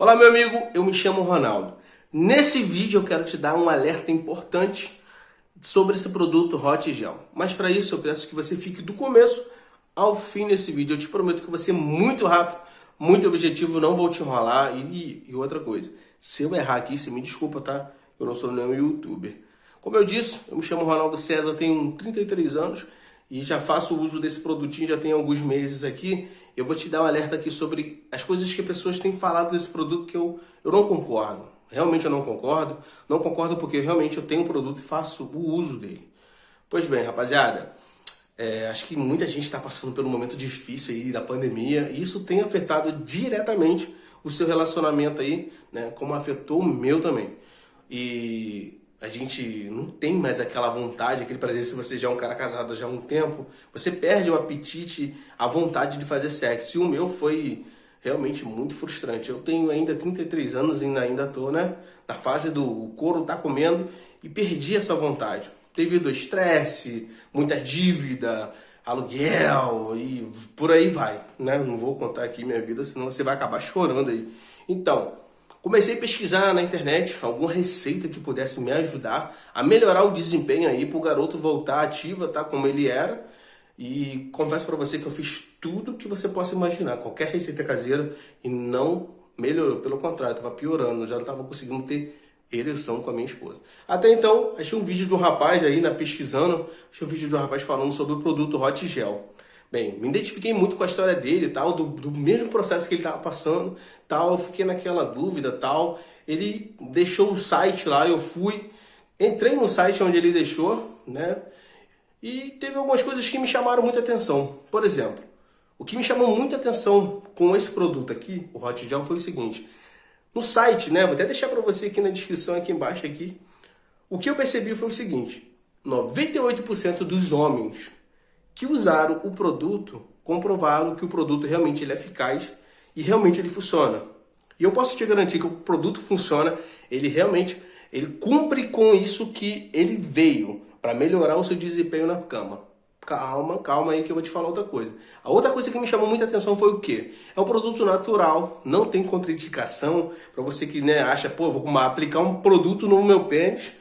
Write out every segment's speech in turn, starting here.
Olá meu amigo, eu me chamo Ronaldo. Nesse vídeo eu quero te dar um alerta importante sobre esse produto Hot Gel. Mas para isso eu peço que você fique do começo ao fim desse vídeo. Eu te prometo que vai ser muito rápido, muito objetivo, não vou te enrolar. E, e outra coisa, se eu errar aqui, você me desculpa, tá? Eu não sou nenhum youtuber. Como eu disse, eu me chamo Ronaldo César, tenho 33 anos e já faço uso desse produtinho já tem alguns meses aqui eu vou te dar um alerta aqui sobre as coisas que pessoas têm falado desse produto que eu, eu não concordo. Realmente eu não concordo. Não concordo porque realmente eu tenho um produto e faço o uso dele. Pois bem, rapaziada, é, acho que muita gente está passando um momento difícil aí da pandemia e isso tem afetado diretamente o seu relacionamento aí, né, como afetou o meu também. E a gente não tem mais aquela vontade, aquele prazer, se você já é um cara casado já há um tempo, você perde o apetite, a vontade de fazer sexo. E o meu foi realmente muito frustrante. Eu tenho ainda 33 anos e ainda estou né, na fase do couro tá comendo e perdi essa vontade. Devido ao estresse, muita dívida, aluguel e por aí vai. Né? Não vou contar aqui minha vida, senão você vai acabar chorando aí. Então, Comecei a pesquisar na internet alguma receita que pudesse me ajudar a melhorar o desempenho aí para o garoto voltar ativa, tá como ele era. E confesso para você que eu fiz tudo que você possa imaginar, qualquer receita caseira e não melhorou, pelo contrário, estava piorando, já não estava conseguindo ter ereção com a minha esposa. Até então, achei um vídeo de um rapaz aí, na pesquisando, achei um vídeo de um rapaz falando sobre o produto Hot Gel. Bem, me identifiquei muito com a história dele tal, do, do mesmo processo que ele estava passando, tal, eu fiquei naquela dúvida, tal. Ele deixou o site lá, eu fui, entrei no site onde ele deixou, né? E teve algumas coisas que me chamaram muita atenção. Por exemplo, o que me chamou muita atenção com esse produto aqui, o Hot Gel, foi o seguinte. No site, né, vou até deixar para você aqui na descrição, aqui embaixo, aqui. O que eu percebi foi o seguinte. 98% dos homens que usaram o produto comprovaram que o produto realmente ele é eficaz e realmente ele funciona. E eu posso te garantir que o produto funciona, ele realmente ele cumpre com isso que ele veio para melhorar o seu desempenho na cama. Calma, calma aí que eu vou te falar outra coisa. A outra coisa que me chamou muita atenção foi o quê? É um produto natural, não tem contraindicação para você que né, acha, pô, vou aplicar um produto no meu pênis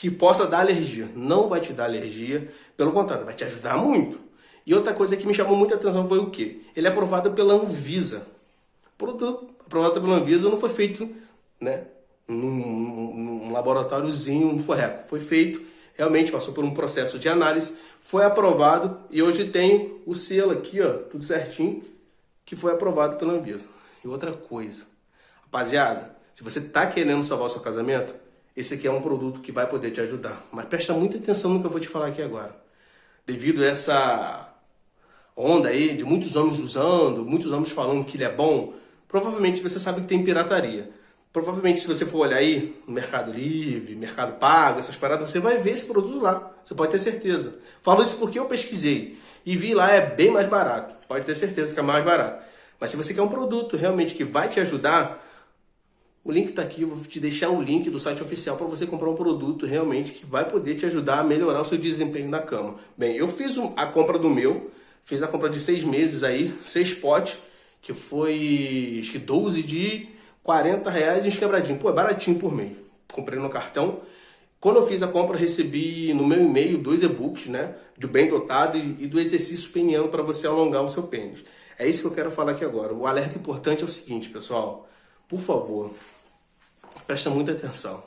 que possa dar alergia. Não vai te dar alergia, pelo contrário, vai te ajudar muito. E outra coisa que me chamou muita atenção foi o quê? Ele é aprovado pela Anvisa. Produto aprovado pela Anvisa não foi feito né, num, num laboratóriozinho, um forreco. Foi feito, realmente passou por um processo de análise, foi aprovado e hoje tem o selo aqui, ó, tudo certinho, que foi aprovado pela Anvisa. E outra coisa, rapaziada, se você está querendo salvar o seu casamento, esse aqui é um produto que vai poder te ajudar. Mas presta muita atenção no que eu vou te falar aqui agora. Devido a essa onda aí de muitos homens usando, muitos homens falando que ele é bom, provavelmente você sabe que tem pirataria. Provavelmente se você for olhar aí no Mercado Livre, Mercado Pago, essas paradas, você vai ver esse produto lá. Você pode ter certeza. Falo isso porque eu pesquisei e vi lá é bem mais barato. Pode ter certeza que é mais barato. Mas se você quer um produto realmente que vai te ajudar, o link está aqui, eu vou te deixar o link do site oficial para você comprar um produto realmente que vai poder te ajudar a melhorar o seu desempenho na cama. Bem, eu fiz a compra do meu, fiz a compra de seis meses aí, seis potes, que foi acho que 12 de 40 reais uns quebradinho. Pô, é baratinho por mês. Comprei no cartão. Quando eu fiz a compra, recebi no meu e-mail dois e-books, né? De bem dotado e, e do exercício peniano para você alongar o seu pênis. É isso que eu quero falar aqui agora. O alerta importante é o seguinte, pessoal por favor, presta muita atenção.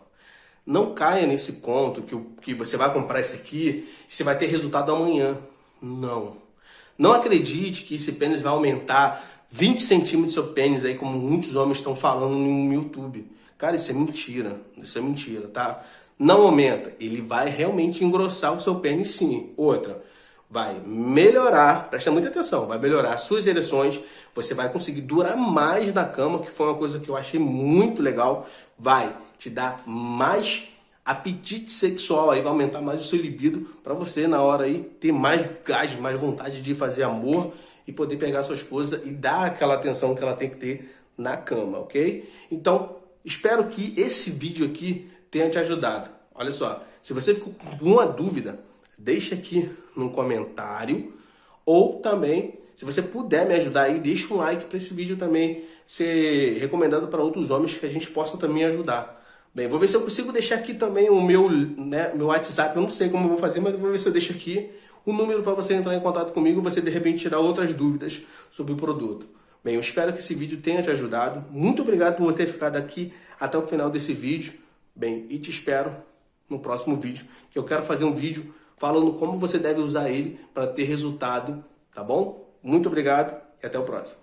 Não caia nesse conto que, que você vai comprar esse aqui e você vai ter resultado amanhã. Não. Não acredite que esse pênis vai aumentar 20 centímetros do seu pênis aí, como muitos homens estão falando no YouTube. Cara, isso é mentira. Isso é mentira, tá? Não aumenta. Ele vai realmente engrossar o seu pênis sim. Outra, vai melhorar, presta muita atenção, vai melhorar suas ereções, você vai conseguir durar mais na cama, que foi uma coisa que eu achei muito legal, vai te dar mais apetite sexual aí, vai aumentar mais o seu libido para você na hora aí ter mais gás, mais vontade de fazer amor e poder pegar sua esposa e dar aquela atenção que ela tem que ter na cama, ok? Então, espero que esse vídeo aqui tenha te ajudado. Olha só, se você ficou com alguma dúvida, deixa aqui num comentário ou também, se você puder me ajudar aí, deixa um like para esse vídeo também ser recomendado para outros homens que a gente possa também ajudar. Bem, vou ver se eu consigo deixar aqui também o meu, né, meu WhatsApp. Eu não sei como eu vou fazer, mas vou ver se eu deixo aqui o número para você entrar em contato comigo e você de repente tirar outras dúvidas sobre o produto. Bem, eu espero que esse vídeo tenha te ajudado. Muito obrigado por ter ficado aqui até o final desse vídeo. Bem, e te espero no próximo vídeo, que eu quero fazer um vídeo falando como você deve usar ele para ter resultado, tá bom? Muito obrigado e até o próximo.